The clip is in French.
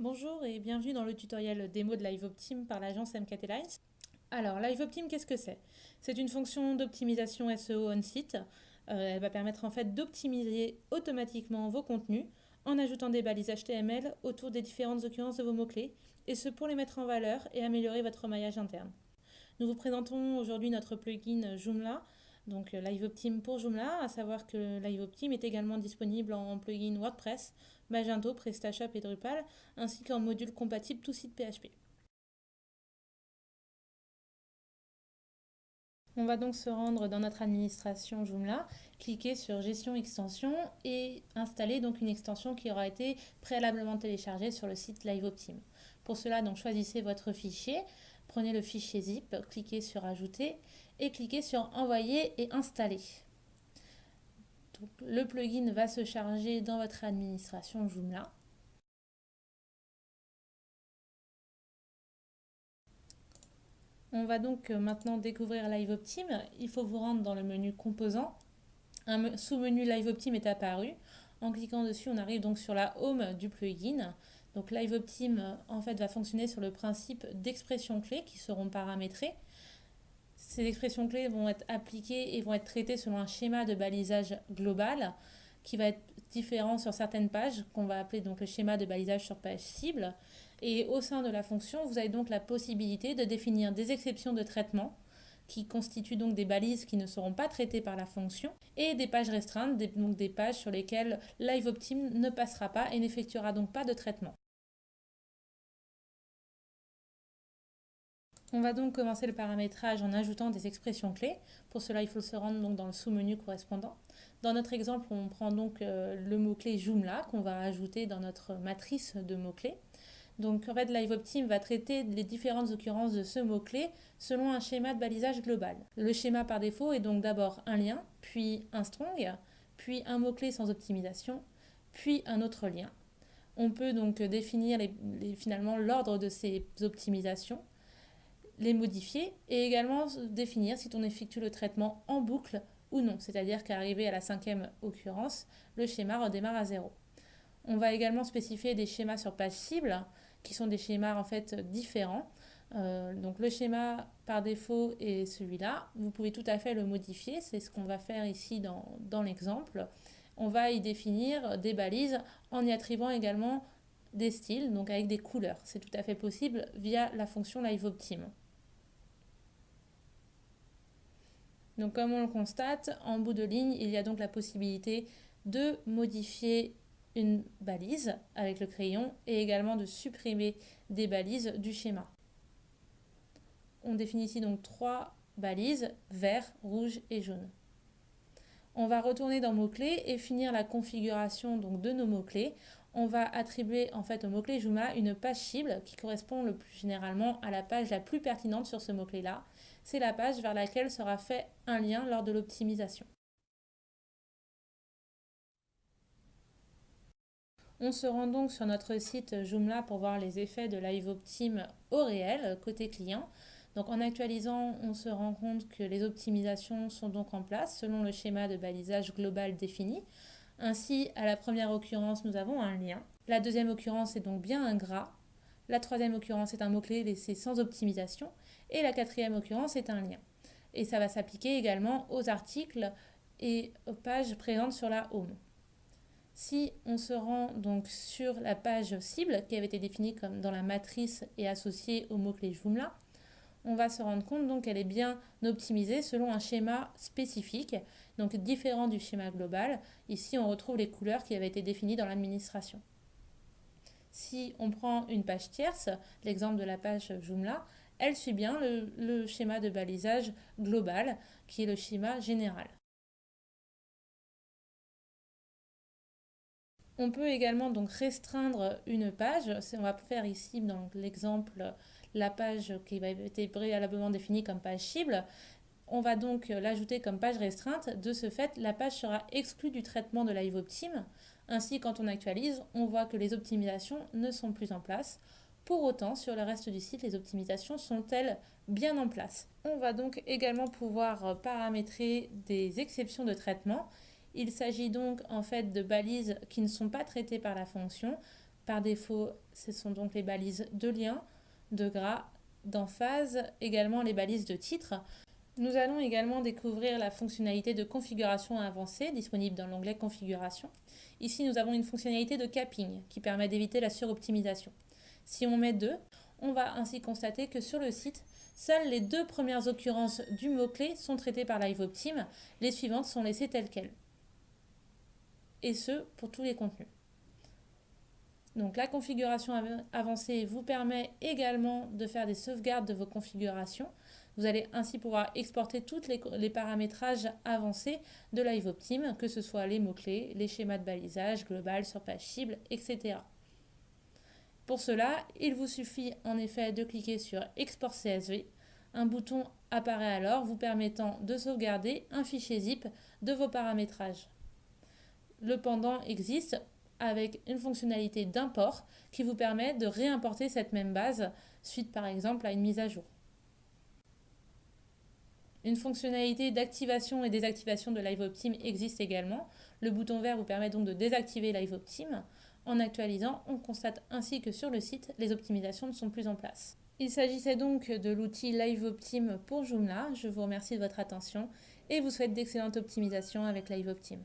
Bonjour et bienvenue dans le tutoriel démo de LiveOptim par l'agence MKT Lines. Alors, LiveOptim, qu'est-ce que c'est? C'est une fonction d'optimisation SEO on-site. Euh, elle va permettre en fait d'optimiser automatiquement vos contenus en ajoutant des balises HTML autour des différentes occurrences de vos mots-clés, et ce pour les mettre en valeur et améliorer votre maillage interne. Nous vous présentons aujourd'hui notre plugin Joomla, donc euh, LiveOptim pour Joomla, à savoir que LiveOptim est également disponible en plugin WordPress, Magento, PrestaShop et Drupal, ainsi qu'en module compatible tout site PHP. On va donc se rendre dans notre administration Joomla, cliquer sur Gestion extension et installer donc une extension qui aura été préalablement téléchargée sur le site LiveOptim. Pour cela, donc choisissez votre fichier, prenez le fichier zip, cliquez sur Ajouter et cliquez sur Envoyer et Installer. le plugin va se charger dans votre administration Joomla. On va donc maintenant découvrir LiveOptim. Il faut vous rendre dans le menu Composants. Un sous-menu LiveOptim est apparu. En cliquant dessus, on arrive donc sur la Home du plugin. Donc LiveOptim en fait va fonctionner sur le principe d'expressions clés qui seront paramétrées. Ces expressions clés vont être appliquées et vont être traitées selon un schéma de balisage global qui va être différent sur certaines pages, qu'on va appeler donc le schéma de balisage sur page cible. Et au sein de la fonction, vous avez donc la possibilité de définir des exceptions de traitement qui constituent donc des balises qui ne seront pas traitées par la fonction, et des pages restreintes, donc des pages sur lesquelles LiveOptim ne passera pas et n'effectuera donc pas de traitement. On va donc commencer le paramétrage en ajoutant des expressions clés. Pour cela, il faut se rendre dans le sous-menu correspondant. Dans notre exemple, on prend donc euh, le mot-clé Joomla qu'on va ajouter dans notre matrice de mots-clés. Donc en fait, LiveOptim va traiter les différentes occurrences de ce mot-clé selon un schéma de balisage global. Le schéma par défaut est donc d'abord un lien, puis un strong, puis un mot-clé sans optimisation, puis un autre lien. On peut donc définir finalement l'ordre de ces optimisations les modifier et également définir si on effectue le traitement en boucle ou non, c'est-à-dire qu'arrivé à la cinquième occurrence, le schéma redémarre à zéro. On va également spécifier des schémas sur page cible, qui sont des schémas en fait différents. Euh, donc le schéma par défaut est celui-là. Vous pouvez tout à fait le modifier, c'est ce qu'on va faire ici dans, dans l'exemple. On va y définir des balises en y attribuant également des styles, donc avec des couleurs. C'est tout à fait possible via la fonction LiveOptim. Donc comme on le constate, en bout de ligne, il y a donc la possibilité de modifier une balise avec le crayon et également de supprimer des balises du schéma. On définit ici donc trois balises, vert, rouge et jaune. On va retourner dans mots-clés et finir la configuration donc de nos mots-clés. On va attribuer en fait au mot-clé Joomla une page cible qui correspond le plus généralement à la page la plus pertinente sur ce mot-clé-là c'est la page vers laquelle sera fait un lien lors de l'optimisation. On se rend donc sur notre site Joomla pour voir les effets de LiveOptim au réel, côté client. Donc en actualisant, on se rend compte que les optimisations sont donc en place selon le schéma de balisage global défini. Ainsi, à la première occurrence, nous avons un lien. La deuxième occurrence est donc bien un gras. La troisième occurrence est un mot-clé laissé sans optimisation. Et la quatrième occurrence est un lien. Et ça va s'appliquer également aux articles et aux pages présentes sur la home. Si on se rend donc sur la page cible qui avait été définie comme dans la matrice et associée au mot-clé Joomla, on va se rendre compte qu'elle est bien optimisée selon un schéma spécifique, donc différent du schéma global. Ici, on retrouve les couleurs qui avaient été définies dans l'administration. Si on prend une page tierce, l'exemple de la page Joomla, elle suit bien le, schéma de balisage global, qui est le schéma général. On peut également donc restreindre une page. On va faire ici dans l'exemple la page qui va être préalablement définie comme page cible. On va donc l'ajouter comme page restreinte. De ce fait, la page sera exclue du traitement de LiveOptim. Ainsi, quand on actualise, on voit que les optimisations ne sont plus en place. Pour autant, sur le reste du site, les optimisations sont-elles bien en place? On va donc également pouvoir paramétrer des exceptions de traitement. Il s'agit donc en fait de balises qui ne sont pas traitées par la fonction, Par défaut, ce sont donc les balises de lien, de gras, d'emphase, également les balises de titre. Nous allons également découvrir la fonctionnalité de configuration avancée disponible dans l'onglet Configuration. Ici, nous avons une fonctionnalité de capping qui permet d'éviter la suroptimisation. Si on met 2, on va ainsi constater que sur le site, seules les deux premières occurrences du mot-clé sont traitées par LiveOptim, les suivantes sont laissées telles quelles. Et ce, pour tous les contenus. Donc la configuration avancée vous permet également de faire des sauvegardes de vos configurations. Vous allez ainsi pouvoir exporter tous les, paramétrages avancés de LiveOptim, que ce soit les mots-clés, les schémas de balisage, global, surpage cible, etc. Pour cela, il vous suffit en effet de cliquer sur Export CSV. Un bouton apparaît alors vous permettant de sauvegarder un fichier zip de vos paramétrages. Le pendant existe avec une fonctionnalité d'import qui vous permet de réimporter cette même base suite par exemple à une mise à jour. Une fonctionnalité d'activation et désactivation de LiveOptim existe également. Le bouton vert vous permet donc de désactiver LiveOptim. En actualisant, on constate ainsi que sur le site, les optimisations ne sont plus en place. Il s'agissait donc de l'outil LiveOptim pour Joomla. Je vous remercie de votre attention et vous souhaite d'excellentes optimisations avec LiveOptim.